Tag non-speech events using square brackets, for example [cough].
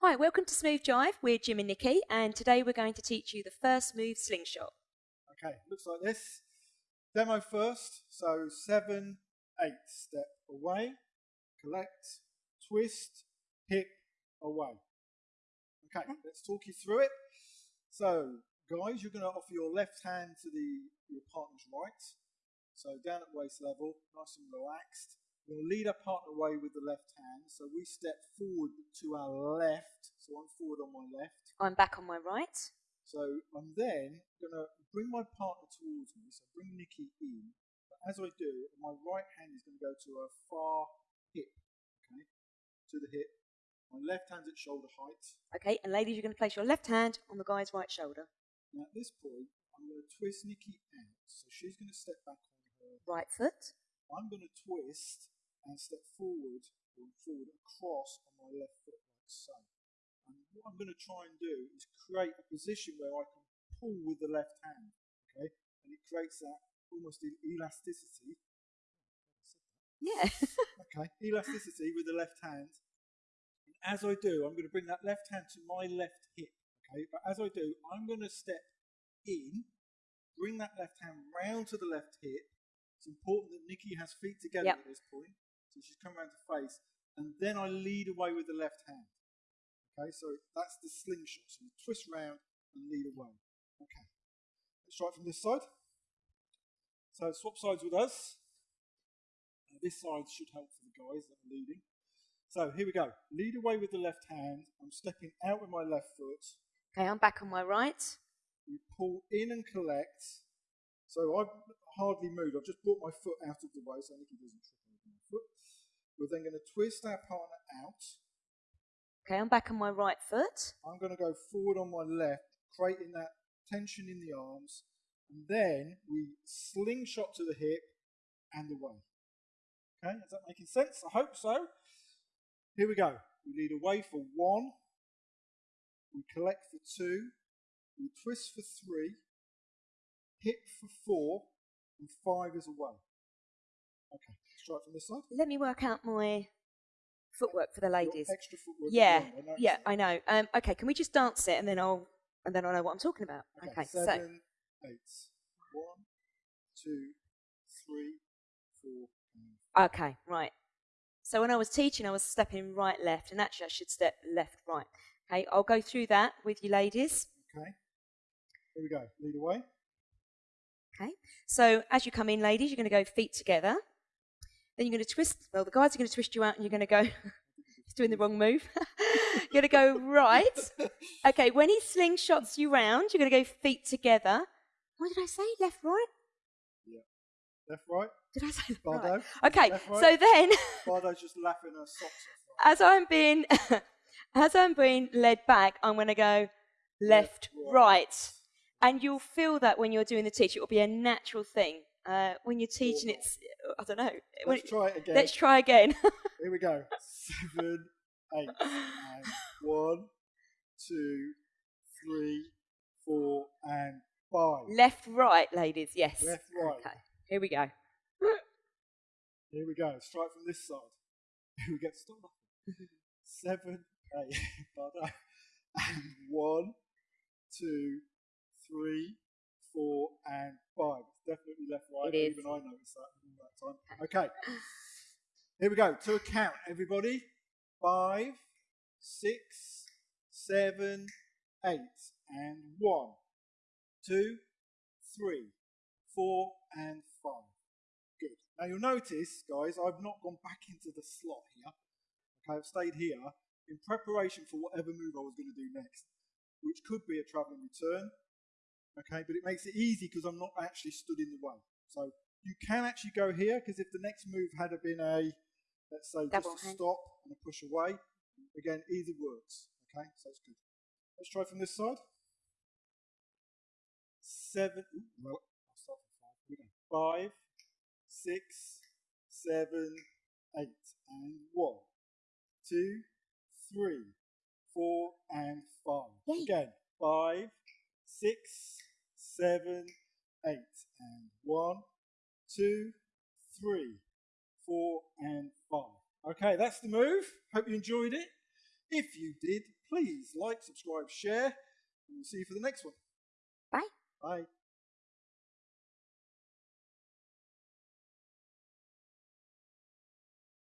Hi, welcome to Smooth Jive. We're Jim and Nikki, and today we're going to teach you the first move slingshot. Okay, looks like this. Demo first. So seven, eight. Step away, collect, twist, hip, away. Okay, mm. let's talk you through it. So, guys, you're going to offer your left hand to the your partner's right. So down at waist level, nice and relaxed. We're going to lead our partner away with the left hand. So we step forward to our left. So I'm forward on my left. I'm back on my right. So I'm then going to bring my partner towards me. So bring Nikki in. But as I do, my right hand is going to go to a far hip. Okay, to the hip. My left hand's at shoulder height. Okay, and ladies, you're going to place your left hand on the guy's right shoulder. Now at this point, I'm going to twist Nikki out. So she's going to step back on her Right foot. I'm going to twist and step forward or forward across on my left foot like so. And what I'm going to try and do is create a position where I can pull with the left hand, okay? And it creates that almost elasticity. Yeah. [laughs] Okay, elasticity with the left hand. And as I do, I'm going to bring that left hand to my left hip, okay? But as I do, I'm going to step in, bring that left hand round to the left hip. It's important that Nikki has feet together Yep. at this point. So she's come around to face. And then I lead away with the left hand. Okay, so that's the slingshot. So you twist round and lead away. Okay. Let's try it from this side. So swap sides with us. Uh, this side should help for the guys that are leading. So here we go. Lead away with the left hand. I'm stepping out with my left foot. Okay, I'm back on my right. We pull in and collect. So I've hardly moved. I've just brought my foot out of the way so Nikki doesn't trip over my foot. We're then going to twist our partner out. Okay, I'm back on my right foot. I'm going to go forward on my left, creating that tension in the arms. And then we slingshot to the hip and away. Okay, is that making sense? I hope so. Here we go. We lead away for one. We collect for two. We twist for three. Hip for four. And five is away. Okay, let's try it from this side. Let me work out my footwork for the ladies. Extra footwork. Yeah, I yeah, I know. Um, okay, can we just dance it and then I'll and then I'll know what I'm talking about. Okay, so seven, eight. One, two, three, four, and okay, right. So when I was teaching, I was stepping right, left, and actually I should step left, right. Okay, I'll go through that with you ladies. Okay. Here we go. Lead away. Okay. So as you come in, ladies, you're going to go feet together. Then you're going to twist. Well, the guys are going to twist you out, and you're going to go. [laughs] He's doing the wrong move. [laughs] you're going to go right. Okay. When he slingshots you round, you're going to go feet together. What did I say? Left, right? Yeah. Left, right. Did I say left, Bardo. right? Okay. Left, right. So then, [laughs] Bardo's just laughing her socks off. as I'm being, as I'm being led back, I'm going to go left, Left, right. right, and you'll feel that when you're doing the teach. It will be a natural thing. Uh, when you're teaching, it's I don't know. Let's try it again. Let's try again. [laughs] Here we go. Seven, eight, [laughs] and one, two, three, four, and five. Left, right, ladies. Yes. Left, right. Okay. Here we go. [laughs] Here we go. It from this side. Here we go. Stop. Seven, eight, Bardo. Uh, and one, two, three, four, and five. It's definitely left, right. It. Even I noticed that time. Okay. Here we go. To a count, everybody. Five, six, seven, eight, and one, two, three, four, and five. Good. Now you'll notice, guys, I've not gone back into the slot here. Okay, I've stayed here in preparation for whatever move I was going to do next, which could be a travelling return. Okay, but it makes it easy because I'm not actually stood in the way. So you can actually go here because if the next move had been a, let's say, Double just a hand. stop and a push away, again, either works. Okay, so it's good. Let's try from this side. Seven. Well, I'll start from five. Here we go. Five, six, seven, eight, and one, two, three, four, and five. Again. Five, six, seven, eight, and one, two, three, four, and five. Okay, that's the move. Hope you enjoyed it. If you did, please like, subscribe, share, and we'll see you for the next one. Bye. Bye.